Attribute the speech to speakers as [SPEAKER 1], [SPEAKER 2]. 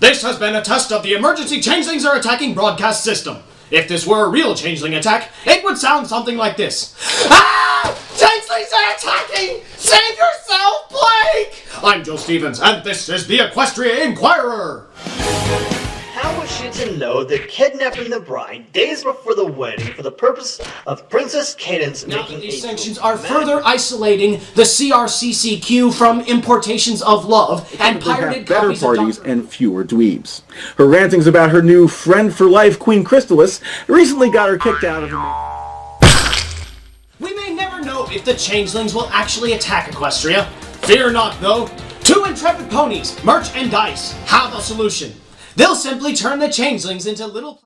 [SPEAKER 1] This has been a test of the emergency changelings are attacking broadcast system. If this were a real changeling attack, it would sound something like this. Ah! Changelings are attacking! Save yourself, Blake! I'm Joe Stevens, and this is the Equestria Inquirer!
[SPEAKER 2] How was she to know they're kidnapping the bride days before the wedding for the purpose of Princess Cadance
[SPEAKER 1] Now,
[SPEAKER 2] making
[SPEAKER 1] these
[SPEAKER 2] a
[SPEAKER 1] sanctions are
[SPEAKER 2] dramatic-
[SPEAKER 1] further isolating the CRCCQ from importations of love and
[SPEAKER 3] Typically
[SPEAKER 1] pirated
[SPEAKER 3] have better parties
[SPEAKER 1] of
[SPEAKER 3] and fewer dweebs. Her rantings about her new friend for life, Queen Chrysalis, recently got her kicked out of her.
[SPEAKER 1] We may never know if the changelings will actually attack Equestria. Fear not, though. Two intrepid ponies, Merch and Dice, have a solution. They'll simply turn the changelings into little...